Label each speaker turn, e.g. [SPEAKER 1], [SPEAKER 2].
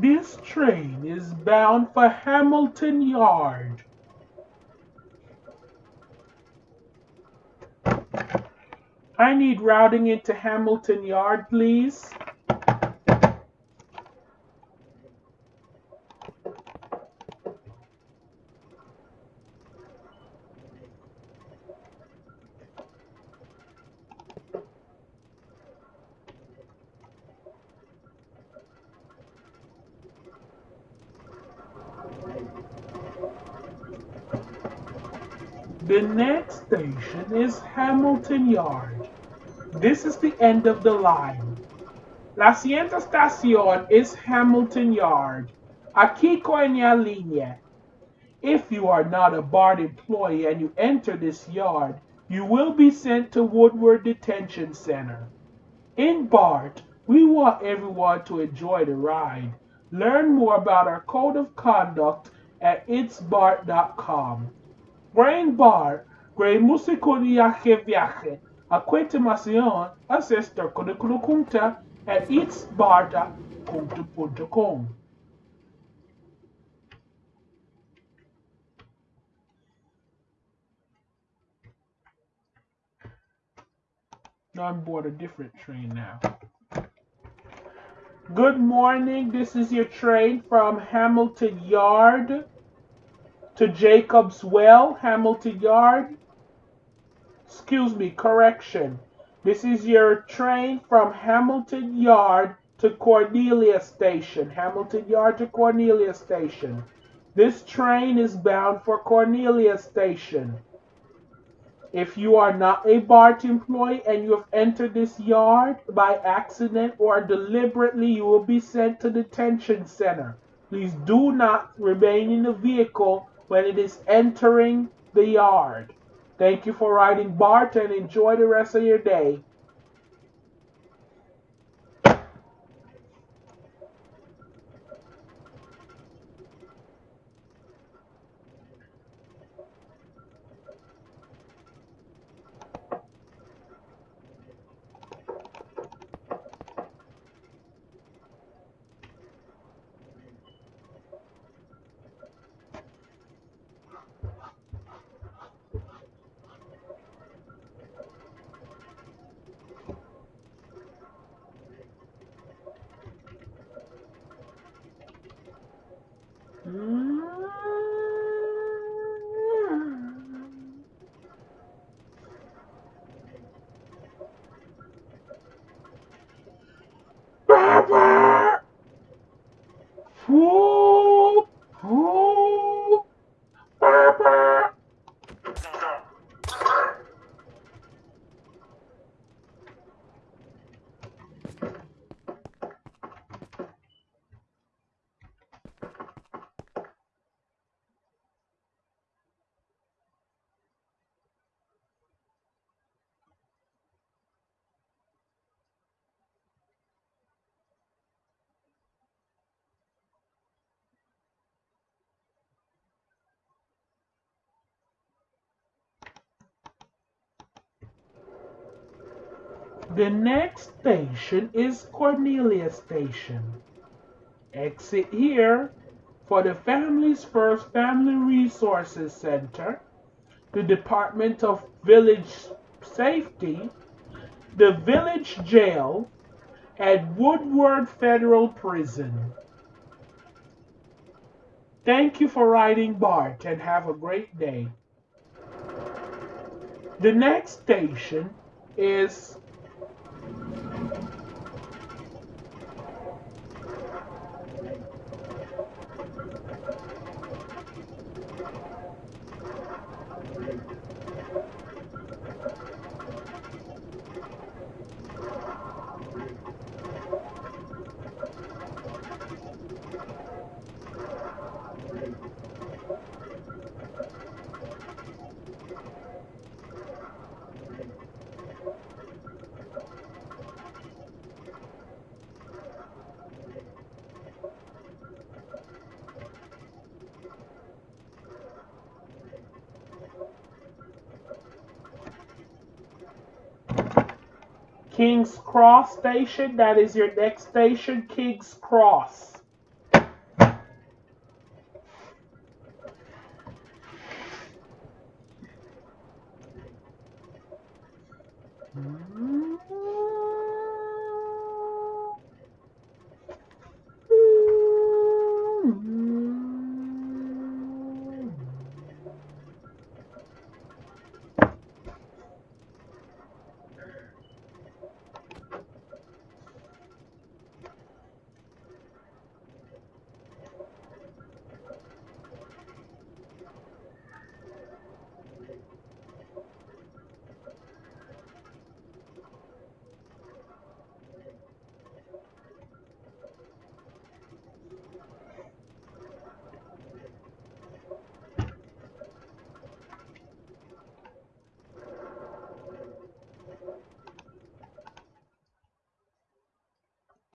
[SPEAKER 1] This train is bound for Hamilton Yard. I need routing into Hamilton Yard, please. The next station is Hamilton Yard. This is the end of the line. La siguiente estación is Hamilton Yard. Aquí coña línea. If you are not a BART employee and you enter this yard, you will be sent to Woodward Detention Center. In BART, we want everyone to enjoy the ride. Learn more about our code of conduct at itsbart.com. Brain Bar, Grey Musico Viaje Viaje, a continuación, ancestor Kunta at itsbarta.com. Now I'm board a different train now. Good morning. This is your train from Hamilton Yard to Jacob's Well, Hamilton Yard. Excuse me, correction. This is your train from Hamilton Yard to Cornelia Station. Hamilton Yard to Cornelia Station. This train is bound for Cornelia Station. If you are not a BART employee and you have entered this yard by accident or deliberately, you will be sent to the detention center. Please do not remain in the vehicle when it is entering the yard. Thank you for riding BART and enjoy the rest of your day. Baba! The next station is Cornelia Station. Exit here for the Families First Family Resources Center, the Department of Village Safety, the Village Jail, and Woodward Federal Prison. Thank you for riding BART and have a great day. The next station is King's Cross Station. That is your next station, King's Cross.